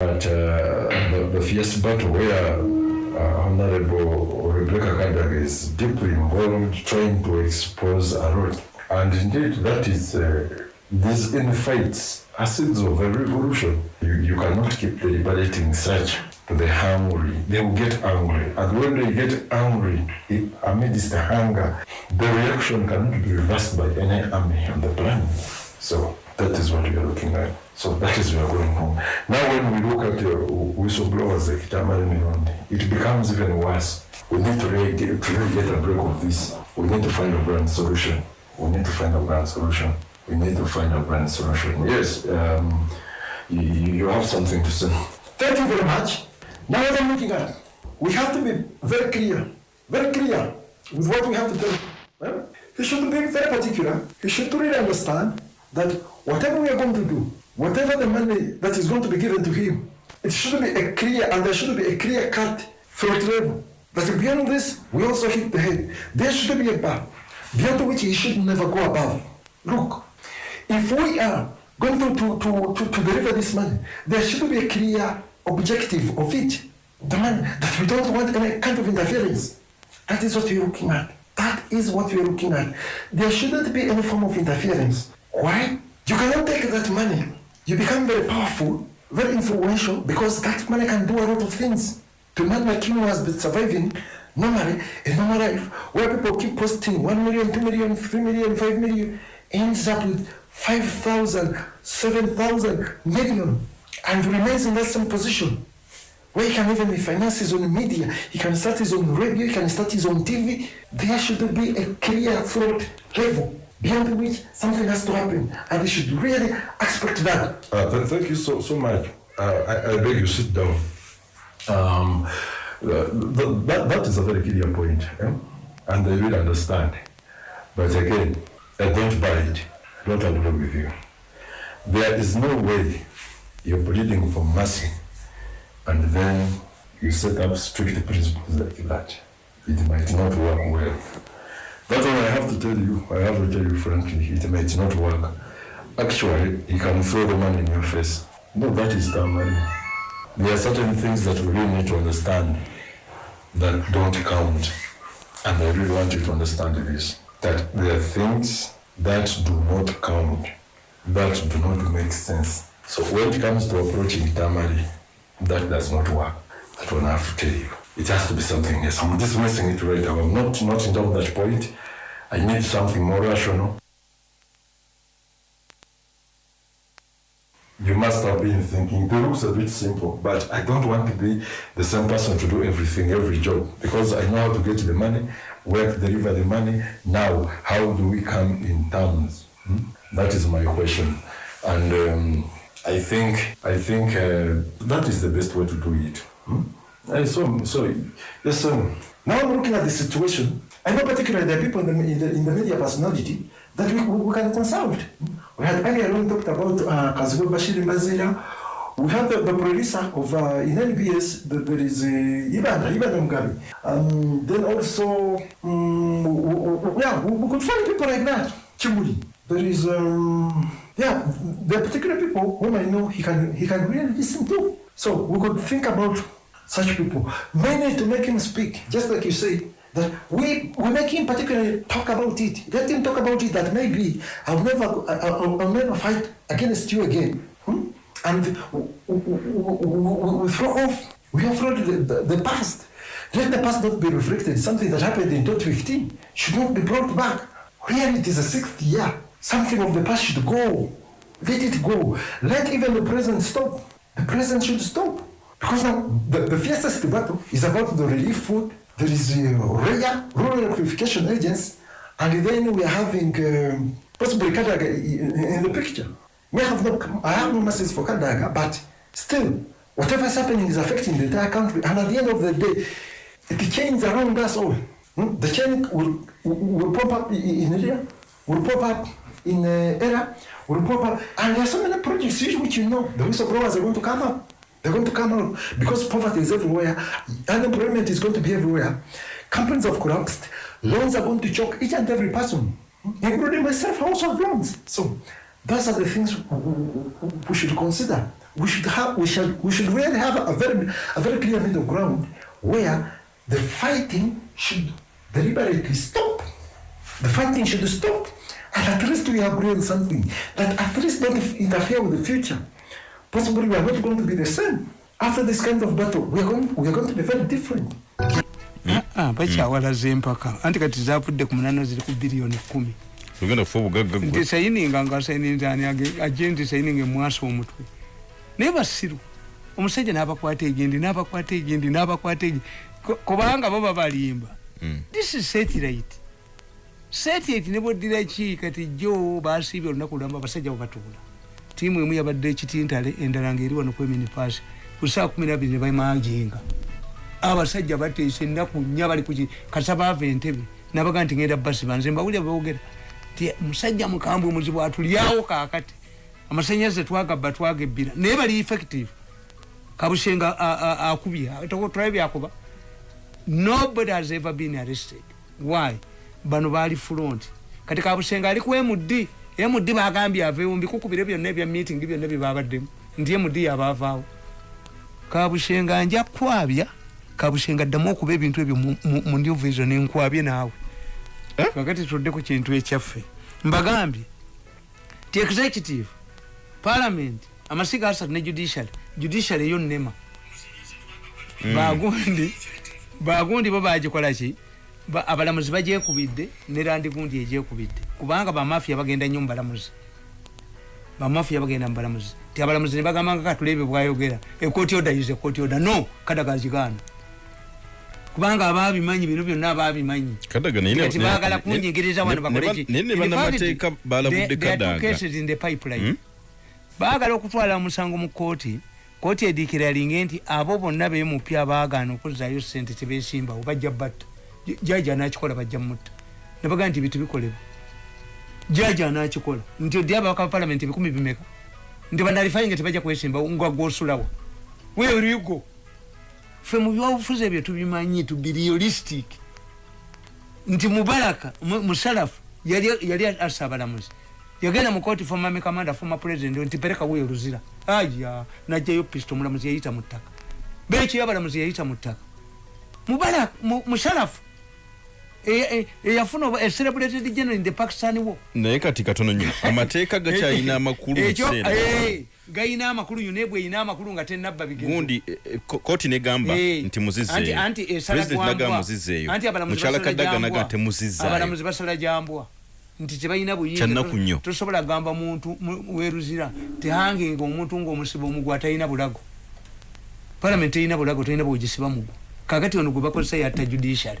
But uh, the, the fierce battle where uh, Honorable Rebecca Kadaga is deeply involved trying to expose a lot. And indeed, that is, uh, these infights are of a revolution. You, you cannot keep deliberating such to the hungry. They will get angry. And when they get angry, it, amidst the hunger, the reaction cannot be reversed by any army on the planet. So that is what we are looking at. So that is where we are going home. Now when we look at the whistleblowers it becomes even worse. We need to really, get, to really get a break of this. We need to find a brand solution. We need to find a brand solution. We need to find a brand solution. Yes, um, you, you have something to say. Thank you very much. Now what I'm looking at, we have to be very clear, very clear with what we have to do. Well, he should be very particular. He should really understand that whatever we are going to do, whatever the money that is going to be given to him, it should be a clear, and there should be a clear cut throat level. But beyond this, we also hit the head. There should be a bar, beyond which he should never go above. Look, if we are going to, to, to, to, to deliver this money, there should be a clear objective of it. The money, that we don't want any kind of interference. That is what we're looking at. That is what we're looking at. There shouldn't be any form of interference. Why? You cannot take that money. You become very powerful, very influential, because that money can do a lot of things. To man like you has been surviving normally, a normal life, where people keep posting 1 million, 2 million, 3 million, 5 million, ends up with 5,000, 7,000 million, and remains in that same position. Where he can even finance his own media, he can start his own radio, he can start his own TV. There should be a clear thought level beyond which something has to happen, and we should really expect that. Uh, th- thank you so, so much. Uh, I, I beg you, sit down. Um, uh, th- that, that is a very clear point, eh? and I will understand. But again, I don't buy it. I don't agree with you. There is no way you're pleading for mercy and then you set up strict principles like that. It might not work well. All I have to tell you. I have to tell you frankly, it might not work. Actually, he can throw the money in your face. No, that is the money. There are certain things that we really need to understand that don't count. And I really want you to understand this. That there are things that do not count, that do not make sense. So when it comes to approaching Tamari, that does not work. That one I have to tell you. It has to be something else. I'm dismissing it right now. I'm not, not in doubt that point. I need something more rational. You must have been thinking, it looks a bit simple, but I don't want to be the same person to do everything, every job, because I know how to get the money, where to deliver the money. Now, how do we come in terms? Hmm? That is my question. And um, I think, I think uh, that is the best way to do it. Hmm? I so, so, yes, sir. Now I'm looking at the situation. I know particularly there are people in the, in the, in the media personality that we, we can consult. We had earlier on talked about uh, Kazuo Bashir Mazira. We have the, the producer of uh, in NBS, the, there is uh, Ivan, Ivan Mugabe. Um, then also, um, w- w- w- yeah, we, we could find people like that. Chimuli. There is, um, yeah, there are particular people whom I know he can, he can really listen to. So we could think about such people. Mainly to make him speak, just like you say, that we, we make him particularly talk about it. Let him talk about it that maybe I'll never, I'll, I'll never fight against you again. Hmm? And we, we, we throw off, we have thrown the, the, the past. Let the past not be reflected. Something that happened in 2015 should not be brought back. Here it is the sixth year. Something of the past should go. Let it go. Let even the present stop. The present should stop. Because now the, the fiercest battle is about the relief food. There is uh, REA, Rural Electrification Agency, and then we are having um, possibly Kadaga in, the picture. We have no, I have no message for Kadaga, but still, whatever is happening is affecting the entire country. And at the end of the day, the chains around us all. hmm, The chain will, will, pop up in area, will pop up in uh, area, will pop up. And there are so many projects which you know the whistleblowers are going to come up. They're going to come out because poverty is everywhere, unemployment is going to be everywhere. Companies have collapsed, loans are going to choke each and every person, including myself, household loans. So those are the things we should consider we should have we shall we should really have a very a very clear middle ground where the fighting should deliberately stop. The fighting should stop. And at least we agree on something. That at least don't interfere with the future. Possibly we are not going to be the same. After this kind of battle, we are going, we are going to be very different. Ah, bakyawalaza empaka anti kati zavudde ku munano ziri ku biliyoni kumi. Nti sayininga nga sayininzani ajje nti sayininga emwasa omutwe. Naye basiru omusajja n'abakwata egendi n'abakwata egendi n'abakwata egendi Ku- kubanga bo babalimba Mm. this is satellite. Satellite ne boddira ki kati jo basiibye olunaku lwamba abasajja bwebatuula tiimu emu yabadde ekitintale endala ngaeri wano kwemini paasi ku saa kumi nabiri ne bamajinga abasajja bateesa ennaku nnya bali kuki kasa baava entebe nabaga nti ngenda basi banze mbawulira boogera. Ti musajja mukambwe muzibu atulyawo kaakati amasanyaze twagabba twagebbira naye bali effective. Kabushenga a- a- akubye tulabe byakuba. Nobody has ever been arrested. Why? Bano baali front kati kabushenga ali ku md md bagambye aveewo mbikukubire byonna ebya meeting byonna byebabaddemu nti md yabaavaawo kabushenga nja kwabya kabushenga ddamu okuba ebintu ebyo mu- new vision enkwabye naawe. Kakati tudde ku kintu ekyaffe mbagambye ti executive parliament amasiga asatu ne judiciary judiciary eyo nema bagundi bagundi bo bagikola ki? Ba- abalamuzi bajekubidde ne landigundi ejekubidde kubanga bamafiya bagenda nnyo mubalamuzi bamafiya bagenda mubalamuzi ti abalamuzi ne bagamba nga katulebe bwayogera. Ekooti oda yize ekooti oda no kadagazigaana kubanga ababimanyi bino byonna ababimanyi kati bagala kunjingiriza wano bakoleki baagala okutwala omusango mu kooti kooti ediikira linge nti abo bonna bemupya abaagaana okuzzaayo sente tebesimbawo bajja batta. Jaji anakikola bajja mutta. Nebagaa nti bitu bikolebwa. Jaji anakikola nti odi ababaka ba palamenti ebikumi bimeka? Nti banalifayinga tebajja kwesimbawo nga gwosulawo. Weerigo ffe mu byobufuzi ebyo tubimanyi realistic nti mubaraka mu- musalafu yali asa abalamuzi. Yagenda mu kooti former army commander former president nti pereka wuyo luzira. Aya najjayo pisto omulamuzi yayita mu ttaka. Beekyo abalamuzi yayita mu ttaka. Mubaraka mu- musalafu E, e eyafuna eserebrated general in the pakistan war naye kati katono nnyo amateeka gakyalina amakulu mukiseera gayina amakulu yunebwe eyina amakulu nga tenabba bigegundi eh, eh, kooti negamba nti muzizeeyo eh, mukyala kadaga naga temuzizaayoabalamuzi basala jambwa. Nti tebalina buyinza tosobola gamba muntu weruzira tehanginga omuntu ngaomusiba omugwa atalina bulago. Palamenti terina bulago terina bwogisiba mugwa. Kakati ono gwe bakozesa yatta judiciary.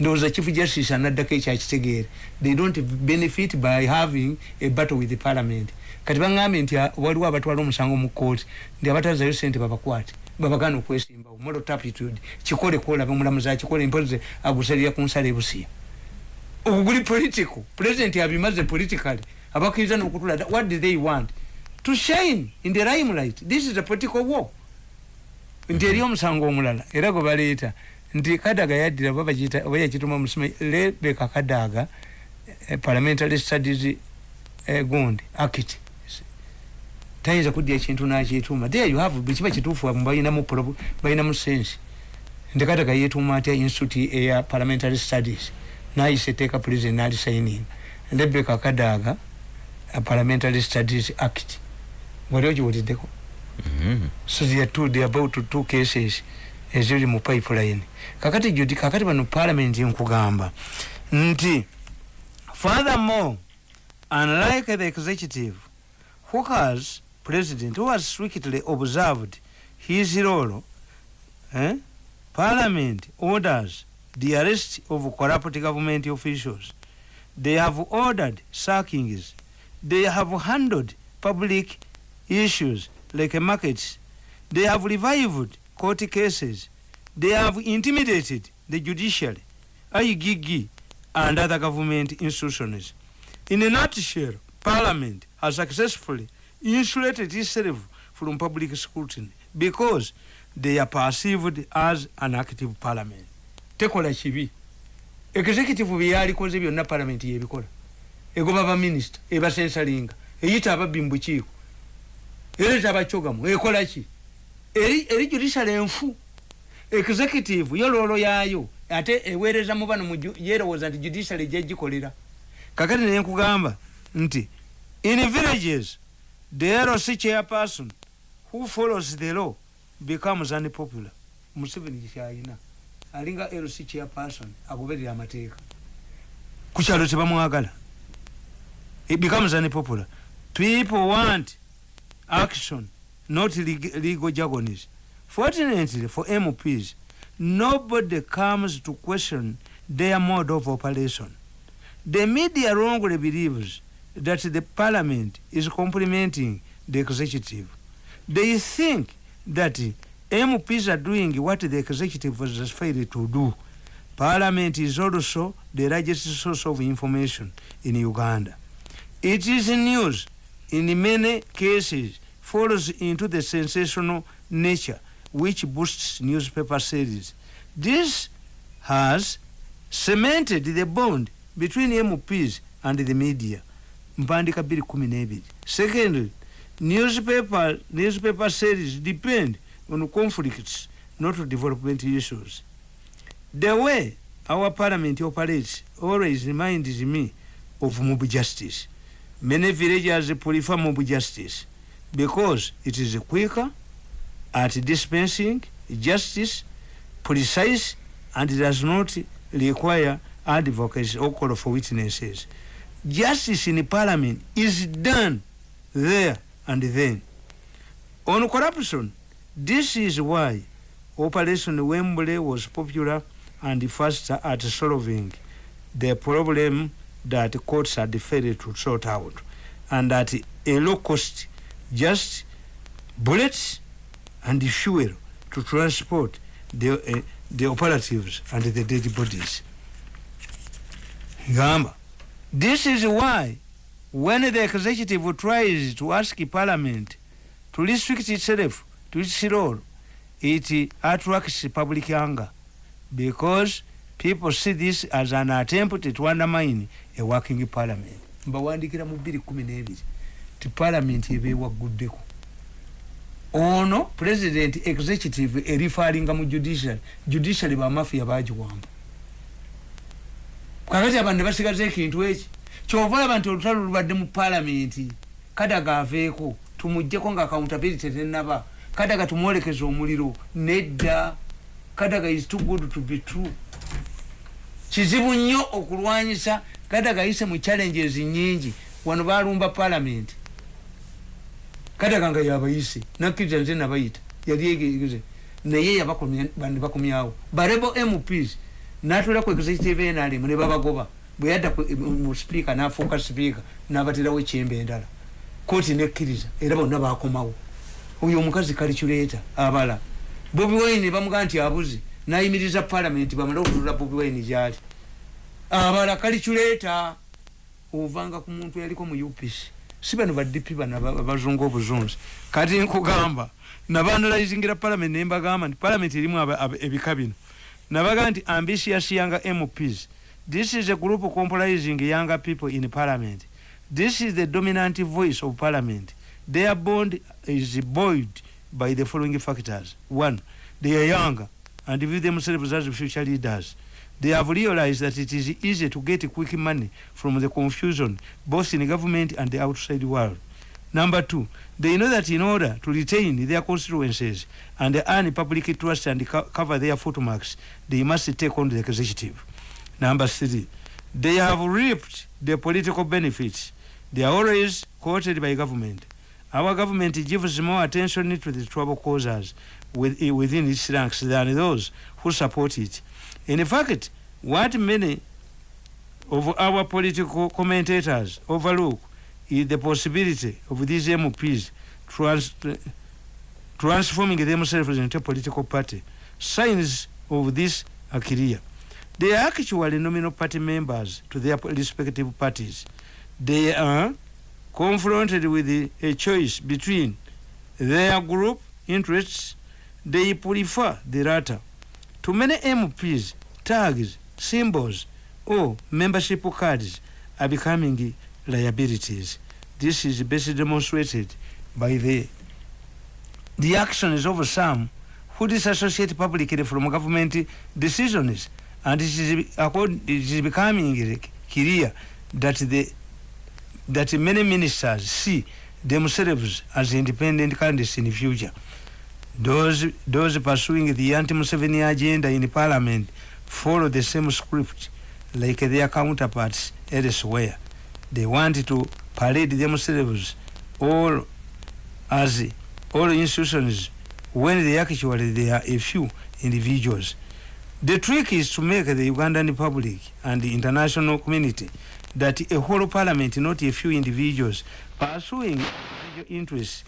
Ndowooza chief justice anaddako ekyakitegeere they don't benefit by having a battle with the parliament. Kati baŋambye nti ah, waliwo abatwala omusango mu kooti nti abatazayo sente babakwate babagana okwesimbawo moral taptitude kikole kwolabe omulamuzi akikole mpoze agusalira ku nsala ebusiya. Obwo guli political president abimaze politically abakkiriza nokutula what do they want? To shine in the limelight. This is a political war. Nti eri omusango omulala era gwe baleeta nti kadaga yaddira oba yakituma musome rebeka kadaga eh, parliamentary studies eh, gundi act tayinza kudya ekintu nakituuma there you have bwekiba kituufu balinamu sensi nti kadaga yetuuma atya institute eya parliamentary studies nayise eteeka president nalisigning rebeka kadaga parliamentary studies act wali ogiwuliddeko so there are two, there are about two cases eziri mu pipeline. Kakati judi kakati bano parliament nkugamba nti furthermore unlike the executive who has president who has strictly observed his role eh, parliament orders the arrest of corrupt government officials. They have ordered sackings. They have handled public issues like markets. They have revived court cases. They have intimidated the judiciary. Igg and other government institutions. In a nutshell parliament has successfully insulated itself from public scrutiny because they are perceived as an active parliament. Tekola kibi executive byeyalikoze byonna parliament yebikola egoba baminisita ebasensalinga eyita ababbi mu bukiiko era tabakyogamu ekolaki eri judicial enfu executive yo loolo yaayo. Ate eweereza mu bano yeerowooza nti judicial ejja gikolera. Kakati naye nkugamba nti in villages the LC chairperson who follows the law becomes unpopular. Museveni kyayina. Alinga LC chairperson agoberera amateeka. Ku kyalo tebamwagala it becomes unpopular. People want action not leg- legal jargons fortunately for mps nobody comes to question their mode of operation. The media wrongly believes that the parliament is complementing the executive. They think that mps are doing what the executive has failed to do. Parliament is also the largest source of information in uganda. It is news in many cases falls into the sensational nature which boosts newspaper sales. This has cemented the bond between MPs and the media. Mpandika biri kumi n'ebiri. Secondly, newspaper, newspaper sales depend on conflicts, not development issues. The way our parliament operates always reminds me of mob justice. Many villagers prefer mob justice because it is quicker at dispensing justice, precise, and does not require advocates or call for witnesses. Justice in parliament is done there and then. On corruption, this is why Operation Wembley was popular and faster at solving the problem that courts had failed to sort out and at a low cost just bullets and fuel to transport the, uh, the operatives and the dead bodies. Gamba. This is why when the executive tries to ask parliament to restrict itself to its role, it attracts public anger because people see this as an attempt to undermine a working parliament. mbawandikira mu bbiri kumi n'ebiri ti parliament eba ewaguddeko ono president executive erifaalinga mu judiciary judiciary bamafiya bagiwamba kakati abantu ne basigaza ekintu eki kyova olaba nti olutalo lubadde mu palamenti kadaga aveeko tumugjeko nga accountability tenaba kadaga tumwolekeza omuliro nedda kadaga is too good to be true. Kizibu nnyo okulwanyisa kadaga ayise mu challenges nyingi wano balumba palamenti kadaga nga yabayise nakkiriza nze nabayita yali egeze naye yabakomyawo barebo mps natula ku executive nrm ne babagoba. Bwe yadda mu speaker nafuuka speaker nabaterawo ekyembe endala. Kooti nekkiriza era bonna bakomawo. Oyo omukazi kaliculeeta abala. Bobi wine bamugaa nti abuze nayimiriza palamenti bamale okulula bobi wine gyali. Abala kaliculeeta ovanga ku muntu yaliko mu upc si bano badp bano aba- abazungu obuzunzi. Kati nkugamba nabanalizingira palamenti nembagamba nti palamenti erimu ebika bino. Nabaga nti ambitious younger mps this is a group comprising younger people in parliament. This is the dominant voice of parliament. Their bond is buoyed by the following factors. One they are younger and view themselves as future leaders they have realized that it is easy to get quick money from the confusion both in the government and the outside world Number two, they know that in order to retain their constituencies and earn public trust and co- cover their footmarks, they must take on the executive. Number three, they have reaped the political benefits. They are always quoted by government. Our government gives more attention to the trouble causers within its ranks than those who support it. In fact, what many of our political commentators overlook is the possibility of these MPs trans transforming themselves into a political party. Signs of this are clear. They are actually nominal party members to their respective parties. They are confronted with a choice between their group interests. They prefer the latter. To many MPs, tags, symbols, or membership cards are becoming liabilities. This is best demonstrated by the the actions of some who disassociate publicly from government decisions and it is, it is becoming clear that the that many ministers see themselves as independent candidates in the future. Those, those pursuing the anti-Museveni agenda in parliament follow the same script like their counterparts elsewhere. They want to parade themselves all as all institutions when they actually they are a few individuals. The trick is to make the Ugandan public and the international community that a whole parliament, not a few individuals, pursuing individual interests